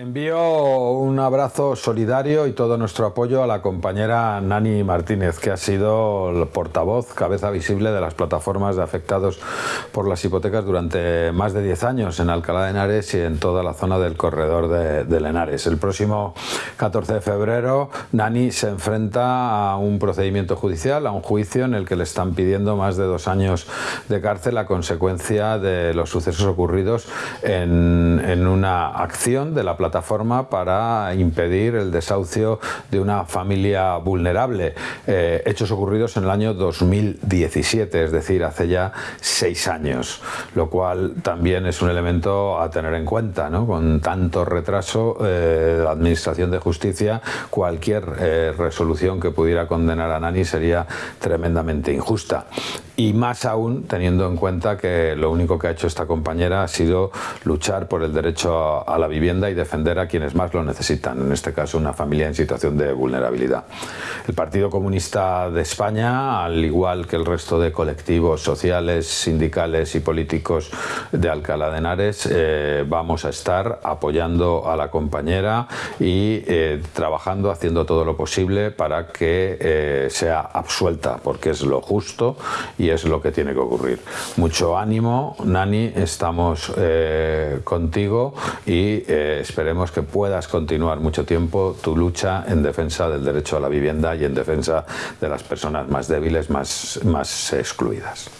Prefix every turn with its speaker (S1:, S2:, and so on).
S1: Envío un abrazo solidario y todo nuestro apoyo a la compañera Nani Martínez, que ha sido el portavoz, cabeza visible de las plataformas de afectados por las hipotecas durante más de 10 años en Alcalá de Henares y en toda la zona del corredor de, de Henares. El próximo 14 de febrero, Nani se enfrenta a un procedimiento judicial, a un juicio en el que le están pidiendo más de dos años de cárcel a consecuencia de los sucesos ocurridos en, en una acción de la plataforma plataforma para impedir el desahucio de una familia vulnerable. Eh, hechos ocurridos en el año 2017, es decir, hace ya seis años, lo cual también es un elemento a tener en cuenta. ¿no? Con tanto retraso eh, la Administración de Justicia, cualquier eh, resolución que pudiera condenar a Nani sería tremendamente injusta y más aún teniendo en cuenta que lo único que ha hecho esta compañera ha sido luchar por el derecho a la vivienda y defender a quienes más lo necesitan, en este caso una familia en situación de vulnerabilidad. El Partido Comunista de España, al igual que el resto de colectivos sociales, sindicales y políticos de Alcalá de Henares, eh, vamos a estar apoyando a la compañera y eh, trabajando, haciendo todo lo posible para que eh, sea absuelta, porque es lo justo y es lo que tiene que ocurrir. Mucho ánimo, Nani, estamos eh, contigo y eh, esperemos que puedas continuar mucho tiempo tu lucha en defensa del derecho a la vivienda y en defensa de las personas más débiles, más, más excluidas.